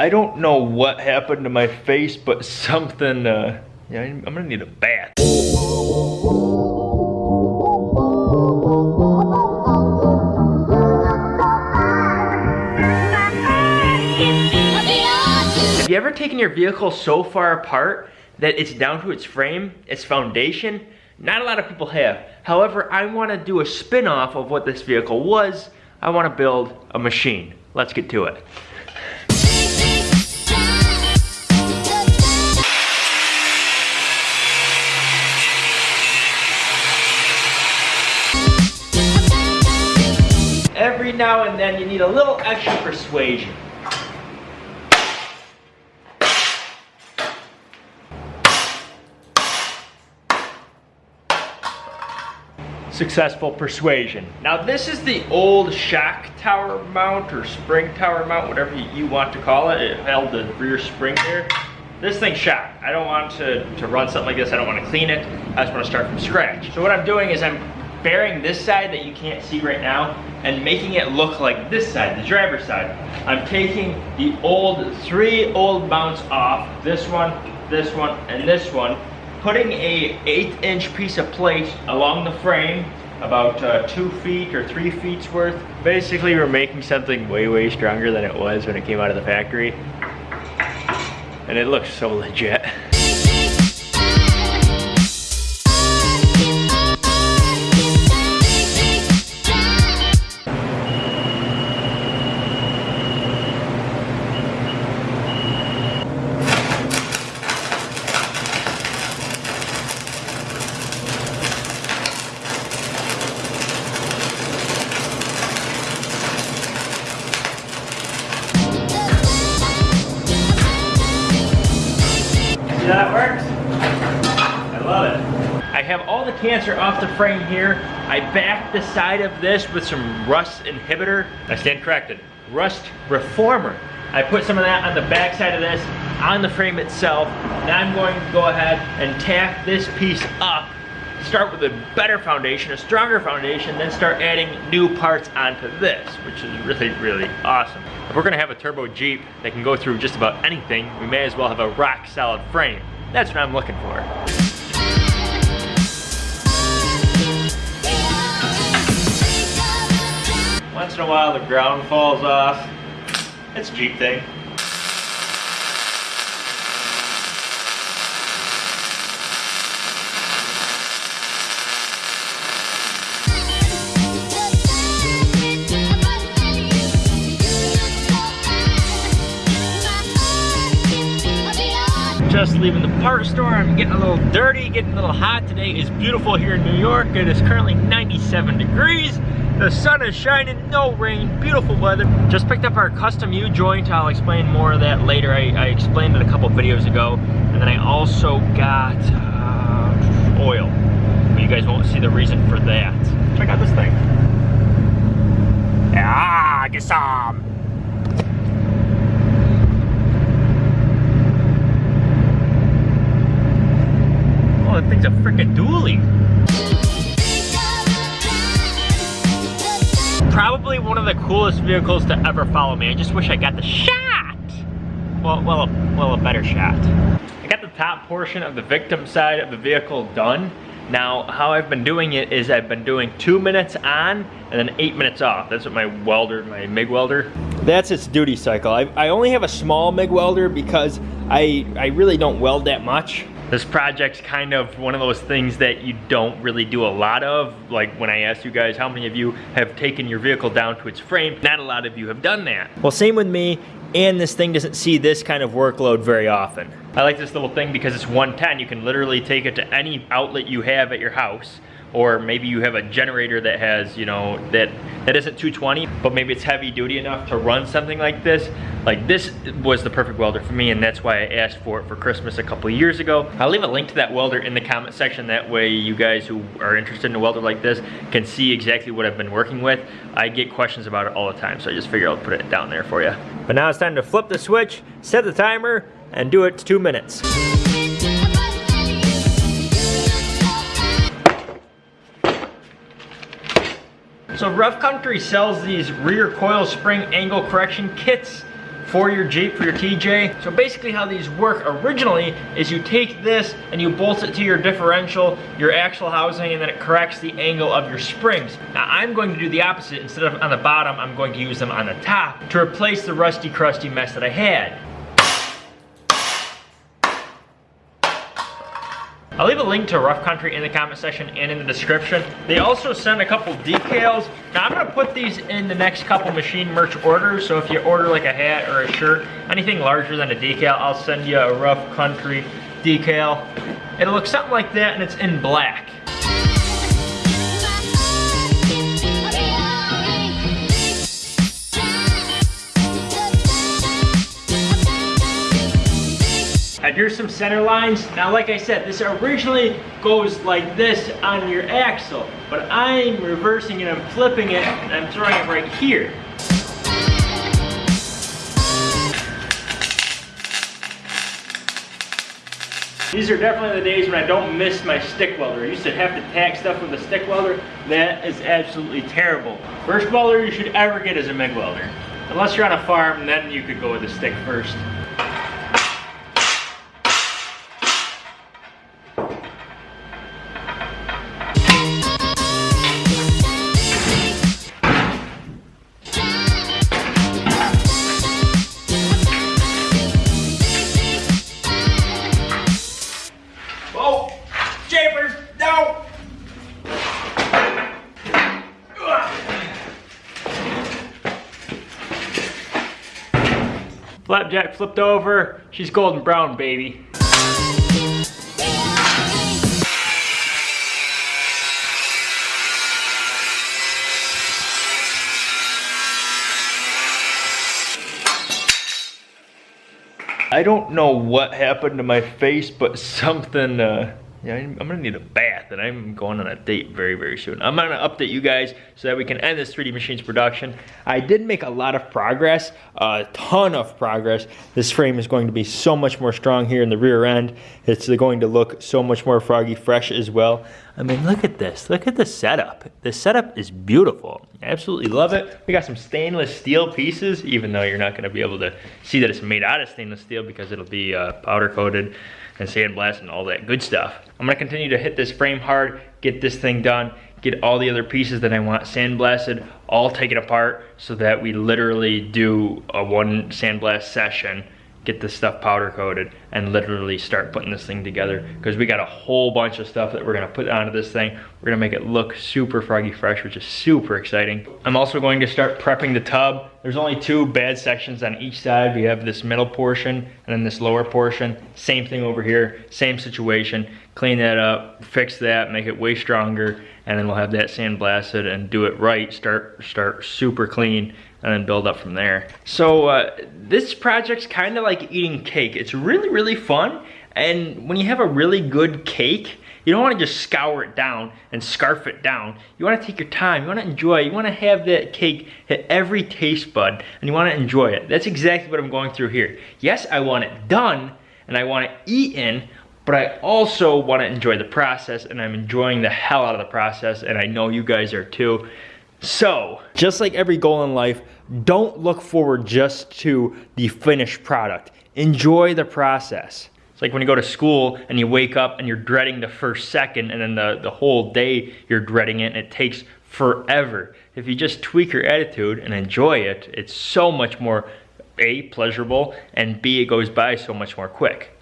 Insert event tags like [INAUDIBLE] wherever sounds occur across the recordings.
I don't know what happened to my face, but [LAUGHS] something, uh, yeah, I'm gonna need a bath. Have you ever taken your vehicle so far apart that it's down to its frame, its foundation? Not a lot of people have. However, I wanna do a spin-off of what this vehicle was. I wanna build a machine. Let's get to it. Now and then you need a little extra persuasion. successful persuasion. Now this is the old shock tower mount or spring tower mount, whatever you want to call it. It held the rear spring there. This thing's shot. I don't want to, to run something like this. I don't want to clean it. I just want to start from scratch. So what I'm doing is I'm bearing this side that you can't see right now and making it look like this side, the driver's side. I'm taking the old, three old mounts off, this one, this one, and this one, putting a eighth inch piece of plate along the frame about uh, two feet or three feet's worth. Basically, we're making something way, way stronger than it was when it came out of the factory. And it looks so legit. [LAUGHS] the cancer off the frame here. I backed the side of this with some rust inhibitor. I stand corrected. Rust reformer. I put some of that on the back side of this, on the frame itself. Now I'm going to go ahead and tack this piece up start with a better foundation, a stronger foundation, then start adding new parts onto this, which is really, really awesome. If we're gonna have a turbo Jeep that can go through just about anything, we may as well have a rock solid frame. That's what I'm looking for. Once in a while the ground falls off. It's a Jeep thing. Just leaving the part store. I'm getting a little dirty, getting a little hot. Today is beautiful here in New York. It is currently 97 degrees. The sun is shining, no rain, beautiful weather. Just picked up our custom U-joint. I'll explain more of that later. I, I, explained it a couple videos ago. And then I also got uh, oil. But you guys won't see the reason for that. Check out this thing. Ah, get some. Thing's a freaking dually. Probably one of the coolest vehicles to ever follow me. I just wish I got the shot. Well, well, a, well, a better shot. I got the top portion of the victim side of the vehicle done. Now, how I've been doing it is I've been doing two minutes on and then eight minutes off. That's what my welder, my MIG welder. That's its duty cycle. I, I only have a small MIG welder because I, I really don't weld that much. This project's kind of one of those things that you don't really do a lot of. Like when I asked you guys how many of you have taken your vehicle down to its frame, not a lot of you have done that. Well, same with me, and this thing doesn't see this kind of workload very often. I like this little thing because it's 110. You can literally take it to any outlet you have at your house or maybe you have a generator that has, you know, that, that isn't 220, but maybe it's heavy duty enough to run something like this. Like this was the perfect welder for me and that's why I asked for it for Christmas a couple years ago. I'll leave a link to that welder in the comment section. That way you guys who are interested in a welder like this can see exactly what I've been working with. I get questions about it all the time, so I just figured I'll put it down there for you. But now it's time to flip the switch, set the timer, and do it to two minutes. So Rough Country sells these rear coil spring angle correction kits for your Jeep, for your TJ. So basically how these work originally is you take this and you bolt it to your differential, your axle housing, and then it corrects the angle of your springs. Now I'm going to do the opposite. Instead of on the bottom, I'm going to use them on the top to replace the rusty, crusty mess that I had. I'll leave a link to Rough Country in the comment section and in the description. They also sent a couple decals. Now I'm gonna put these in the next couple machine merch orders. So if you order like a hat or a shirt, anything larger than a decal, I'll send you a Rough Country decal. It'll look something like that and it's in black. Here's some center lines. Now, like I said, this originally goes like this on your axle, but I'm reversing it, I'm flipping it, and I'm throwing it right here. These are definitely the days when I don't miss my stick welder. I used to have to tack stuff with a stick welder. That is absolutely terrible. First welder you should ever get is a MIG welder. Unless you're on a farm, then you could go with a stick first. Flapjack flipped over. She's golden brown, baby. I don't know what happened to my face, but something uh, yeah, I'm gonna need a bath and I'm going on a date very, very soon. I'm gonna update you guys so that we can end this 3D Machines production. I did make a lot of progress, a ton of progress. This frame is going to be so much more strong here in the rear end. It's going to look so much more froggy fresh as well. I mean, look at this, look at the setup. The setup is beautiful. I absolutely love it. We got some stainless steel pieces, even though you're not gonna be able to see that it's made out of stainless steel because it'll be uh, powder coated and sandblast and all that good stuff. I'm gonna continue to hit this frame hard, get this thing done, get all the other pieces that I want sandblasted, all taken apart so that we literally do a one sandblast session get this stuff powder coated and literally start putting this thing together because we got a whole bunch of stuff that we're gonna put onto this thing. We're gonna make it look super froggy fresh, which is super exciting. I'm also going to start prepping the tub. There's only two bad sections on each side. We have this middle portion and then this lower portion. Same thing over here, same situation. Clean that up, fix that, make it way stronger, and then we'll have that sandblasted and do it right, start, start super clean and then build up from there. So uh, this project's kind of like eating cake. It's really, really fun. And when you have a really good cake, you don't want to just scour it down and scarf it down. You want to take your time. You want to enjoy. You want to have that cake hit every taste bud and you want to enjoy it. That's exactly what I'm going through here. Yes, I want it done and I want it eaten, but I also want to enjoy the process and I'm enjoying the hell out of the process and I know you guys are too. So, just like every goal in life, don't look forward just to the finished product. Enjoy the process. It's like when you go to school and you wake up and you're dreading the first second and then the, the whole day you're dreading it and it takes forever. If you just tweak your attitude and enjoy it, it's so much more A, pleasurable, and B, it goes by so much more quick.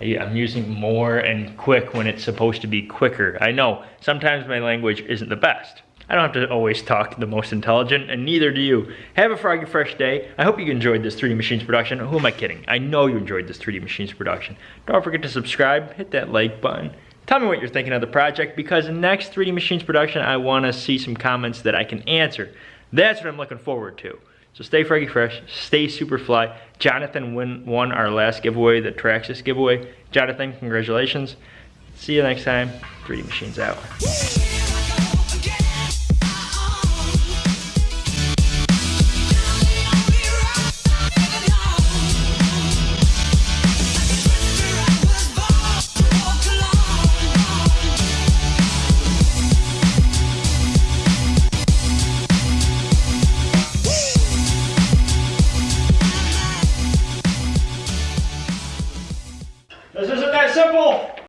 I'm using more and quick when it's supposed to be quicker. I know, sometimes my language isn't the best. I don't have to always talk the most intelligent, and neither do you. Have a froggy fresh day. I hope you enjoyed this 3D Machines production. Who am I kidding? I know you enjoyed this 3D Machines production. Don't forget to subscribe, hit that like button. Tell me what you're thinking of the project, because next 3D Machines production, I want to see some comments that I can answer. That's what I'm looking forward to. So stay Froggy Fresh, stay super fly. Jonathan win, won our last giveaway, the Traxxas giveaway. Jonathan, congratulations. See you next time. 3D Machines out.